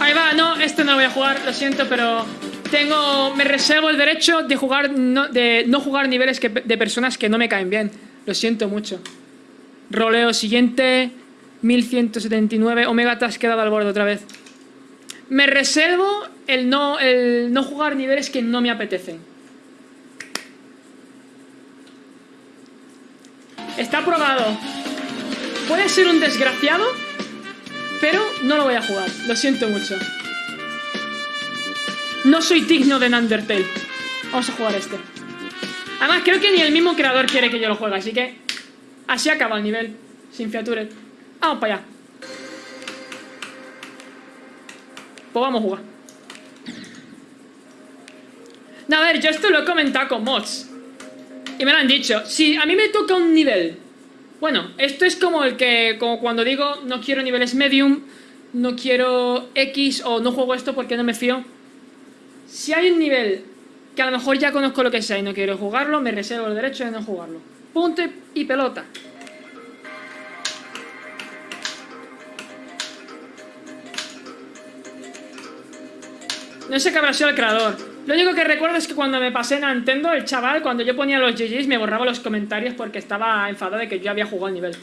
Ahí va, no, este no lo voy a jugar, lo siento, pero tengo, me reservo el derecho de jugar, no, de no jugar niveles de personas que no me caen bien. Lo siento mucho. Roleo siguiente, 1179. Omega, te has quedado al borde otra vez. Me reservo el no, el no jugar niveles que no me apetecen. Está aprobado. Puede ser un desgraciado, pero no lo voy a jugar. Lo siento mucho. No soy digno de Undertale. Vamos a jugar este. Además, creo que ni el mismo creador quiere que yo lo juegue, así que... Así acaba el nivel, sin fiaturas. Vamos para allá. Pues vamos a jugar. No, a ver, yo esto lo he comentado con mods. Y me lo han dicho. Si a mí me toca un nivel... Bueno, esto es como el que... Como cuando digo, no quiero niveles medium, no quiero X o no juego esto porque no me fío. Si hay un nivel que a lo mejor ya conozco lo que sea y no quiero jugarlo, me reservo el derecho de no jugarlo. Punto y pelota. No sé qué habrá sido el creador. Lo único que recuerdo es que cuando me pasé en Nintendo, el chaval, cuando yo ponía los GG's, me borraba los comentarios porque estaba enfadado de que yo había jugado el nivel.